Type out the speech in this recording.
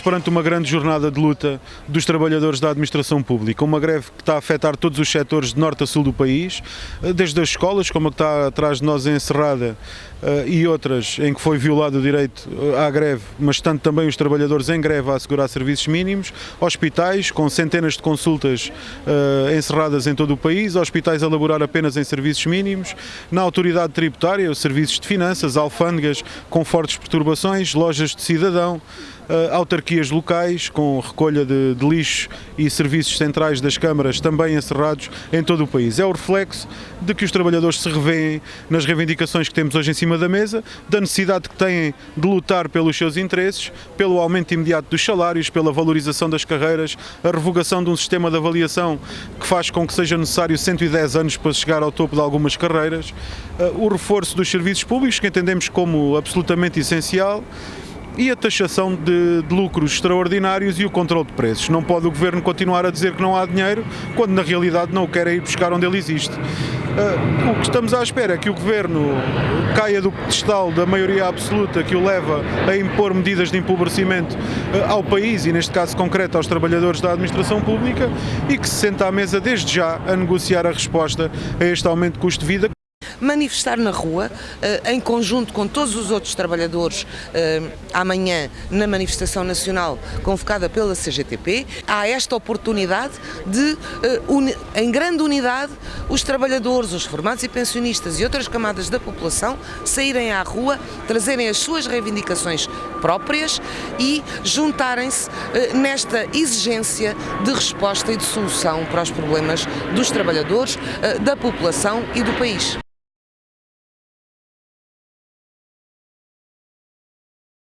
Perante uma grande jornada de luta dos trabalhadores da administração pública, uma greve que está a afetar todos os setores de norte a sul do país, eh, desde as escolas, como a que está atrás de nós encerrada, e outras em que foi violado o direito eh, à greve, mas tanto também os trabalhadores em greve a assegurar serviços mínimos, hospitais com centenas de consultas encerradas em todo o país, hospitais a laborar apenas em serviços mínimos, na autoridade tributária, os serviços de finanças, alfândegas com fortes perturbações, lojas de cidadão, autarquias locais com recolha de, de, lixo e serviços centrais das câmaras também encerrados em todo o país. É o reflexo de que os trabalhadores se revêem nas reivindicações que temos hoje em cima da mesa, da necessidade que têm de lutar pelos seus interesses, pelo aumento imediato dos salários, pela valorização das carreiras, a revogação de um sistema de avaliação que faz com que seja necessário 110 anos para chegar ao topo de algumas carreiras, uh, o reforço dos serviços públicos, que entendemos como absolutamente essencial, e a taxação de, de, lucros extraordinários e o controle de preços. Não pode o Governo continuar a dizer que não há dinheiro, quando na realidade não o quer ir buscar onde ele existe. Uh, o que estamos à espera é que o Governo caia do pedestal da maioria absoluta que o leva a impor medidas de empobrecimento uh, ao país e, neste caso concreto, aos trabalhadores da administração pública e que se senta à mesa desde já a negociar a resposta a este aumento de custo de vida manifestar na rua, eh, em conjunto com todos os outros trabalhadores, eh, amanhã na manifestação nacional convocada pela CGTP. Há esta oportunidade de, eh, em grande unidade, os trabalhadores, os formados e pensionistas e outras camadas da população saírem à rua, trazerem as suas reivindicações próprias e juntarem-se nesta exigência de resposta e de solução para os problemas dos trabalhadores, da população e do país.